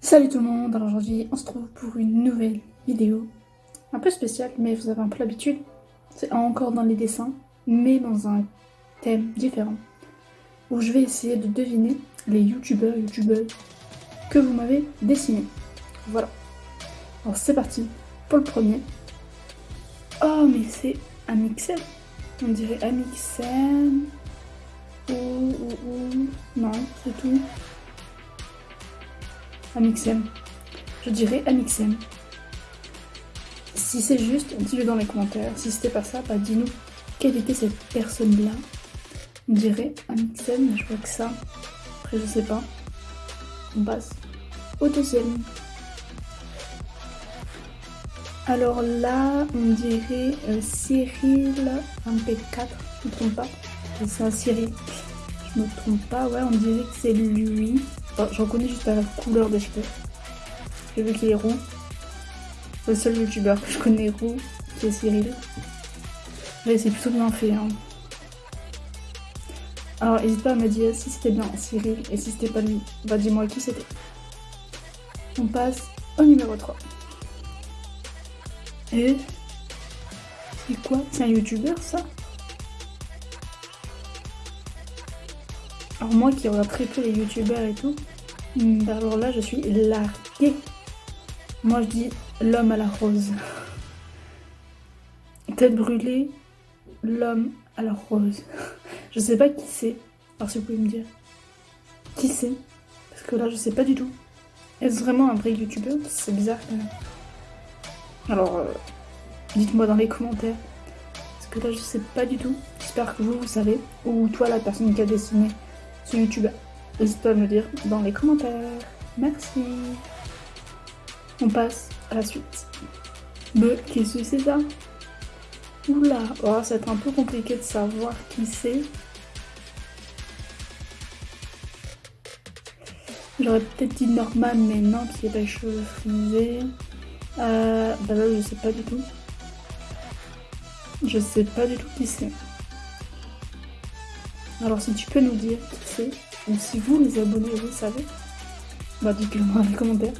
Salut tout le monde, alors aujourd'hui on se trouve pour une nouvelle vidéo un peu spéciale mais vous avez un peu l'habitude, c'est encore dans les dessins mais dans un thème différent où je vais essayer de deviner les youtubeurs youtubeurs que vous m'avez dessiné. Voilà. Alors c'est parti pour le premier. Oh mais c'est un mixer. On dirait un mixer ou, ou, ou... non c'est tout. Amixem. Je dirais Amixem. Si c'est juste, dis-le dans les commentaires. Si c'était pas ça, bah dis-nous quelle était cette personne-là. On dirait Amixem, je vois que ça. Après, je sais pas. On passe au deuxième. Alors là, on dirait euh, Cyril MP4, je me trompe pas? C'est un Cyril. Je me trompe pas, ouais, on dirait que c'est lui. Oh, je reconnais juste à la couleur des cheveux. J'ai vu qu'il est roux. Le seul youtubeur que je connais roux, c'est Cyril. Mais c'est plutôt bien fait. Hein. Alors n'hésite pas à me dire si c'était bien Cyril et si c'était pas lui. Bah dis-moi qui c'était. On passe au numéro 3. Et c'est quoi? C'est un youtubeur ça? Alors moi qui regarde très peu les youtubeurs et tout, alors là je suis larguée. Moi je dis l'homme à la rose. Tête brûlée, l'homme à la rose. Je sais pas qui c'est. Alors si vous pouvez me dire. Qui c'est? Parce que là je sais pas du tout. Est-ce vraiment un vrai youtubeur? C'est bizarre quand même. Alors euh, dites-moi dans les commentaires. Parce que là je sais pas du tout. J'espère que vous vous savez. Ou toi la personne qui a dessiné sur YouTube. N'hésite pas à me dire dans les commentaires. Merci. On passe à la suite. Mais que c'est ça? Oula, oh, être un peu compliqué de savoir qui c'est. J'aurais peut-être dit Norman, mais non, qui a pas les cheveux frisés. Euh, bah là, je sais pas du tout. Je sais pas du tout qui c'est. Alors si tu peux nous dire qui c'est, ou si vous les abonnés vous savez, bah dites-le moi dans les commentaires.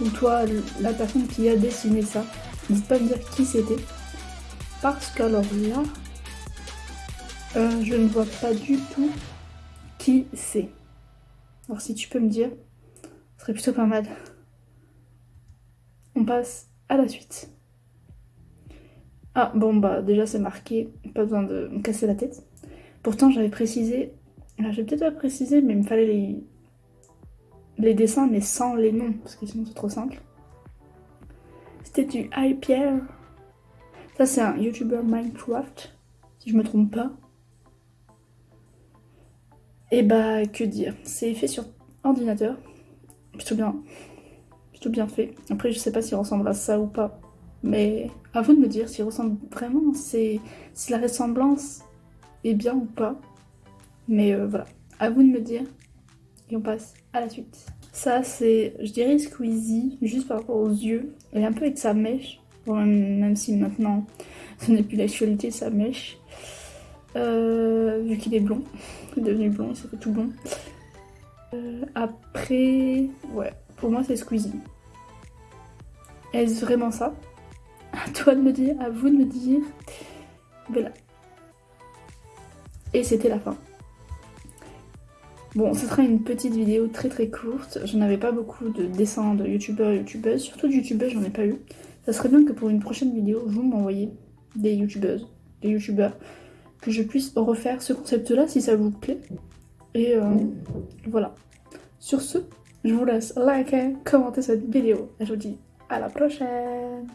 Ou toi, la personne qui a dessiné ça, n'hésite pas à me dire qui c'était. Parce qu'alors là, euh, je ne vois pas du tout qui c'est. Alors si tu peux me dire, ce serait plutôt pas mal. On passe à la suite. Ah bon bah déjà c'est marqué, pas besoin de me casser la tête. Pourtant, j'avais précisé, là j'ai peut-être pas précisé, mais il me fallait les... dessins, mais sans les noms, parce que sinon c'est trop simple. C'était du Pierre. Ça, c'est un YouTuber Minecraft, si je me trompe pas. Et bah, que dire C'est fait sur ordinateur. Plutôt bien. Plutôt bien fait. Après, je sais pas s'il ressemble à ça ou pas. Mais à vous de me dire s'il ressemble vraiment. Si la ressemblance bien ou pas. Mais euh, voilà, à vous de me dire. Et on passe à la suite. Ça, c'est, je dirais Squeezie, juste par rapport aux yeux. Et un peu avec sa mèche. même, si maintenant, ce n'est plus l'actualité, sa mèche. Euh, vu qu'il est blond. Il est devenu blond, fait tout blond. Euh, après, ouais, pour moi, c'est Squeezie. Est-ce vraiment ça? À toi de me dire, à vous de me dire. Voilà. Et c'était la fin. Bon, ce sera une petite vidéo très très courte. Je n'avais pas beaucoup de dessins de youtubeurs et youtubeuses. Surtout de youtubeuses, j'en ai pas eu. Ça serait bien que pour une prochaine vidéo, vous m'envoyez des youtubeuses, des youtubeurs, que je puisse refaire ce concept-là si ça vous plaît. Et euh, voilà. Sur ce, je vous laisse liker, commenter cette vidéo. Et je vous dis à la prochaine